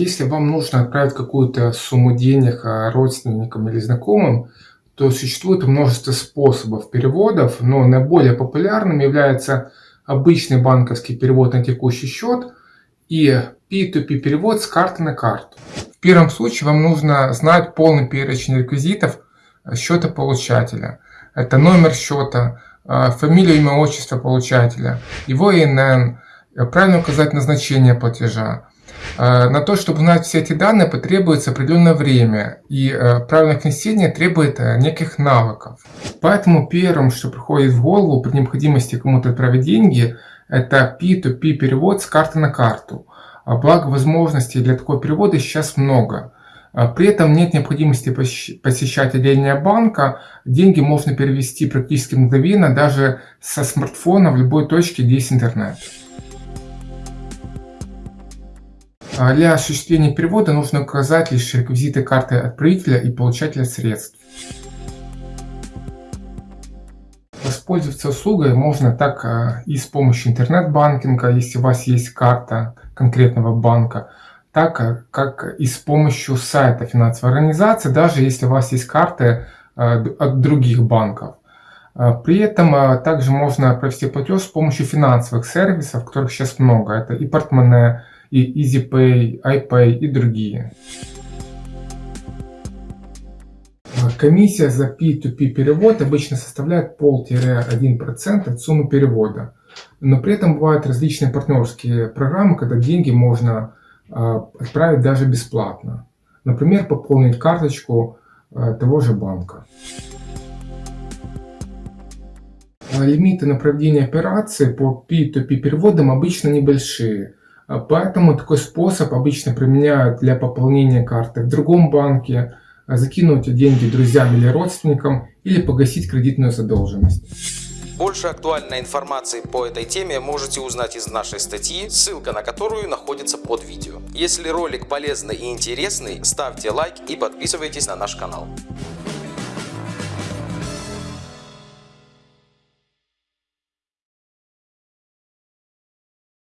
Если вам нужно отправить какую-то сумму денег а, родственникам или знакомым, то существует множество способов переводов, но наиболее популярным является обычный банковский перевод на текущий счет и P2P перевод с карты на карту. В первом случае вам нужно знать полный перечень реквизитов счета получателя. Это номер счета, а, фамилия, имя, отчество получателя, его ИНН, правильно указать назначение платежа, на то, чтобы узнать все эти данные, потребуется определенное время, и э, правильное внесение требует э, неких навыков. Поэтому первым, что приходит в голову при необходимости кому-то отправить деньги, это P2P перевод с карты на карту. А благо возможностей для такого перевода сейчас много. А при этом нет необходимости посещать отделение банка, деньги можно перевести практически мгновенно даже со смартфона в любой точке, где есть интернет. А для осуществления перевода нужно указать лишь реквизиты карты отправителя и получателя средств. Воспользоваться услугой можно так а, и с помощью интернет-банкинга, если у вас есть карта конкретного банка, так а, как и с помощью сайта финансовой организации, даже если у вас есть карты от других банков. При этом также можно провести платеж с помощью финансовых сервисов, которых сейчас много. Это и портмоне, и EasyPay, iPay и другие. Комиссия за P2P перевод обычно составляет пол-1% от суммы перевода. Но при этом бывают различные партнерские программы, когда деньги можно а, отправить даже бесплатно. Например, пополнить карточку а, того же банка. Лимиты на проведение операций по P2P переводам обычно небольшие. А поэтому такой способ обычно применяют для пополнения карты в другом банке, а закинуть деньги друзьям или родственникам или погасить кредитную задолженность. Больше актуальной информации по этой теме можете узнать из нашей статьи, ссылка на которую находится под видео. Если ролик полезный и интересный, ставьте лайк и подписывайтесь на наш канал.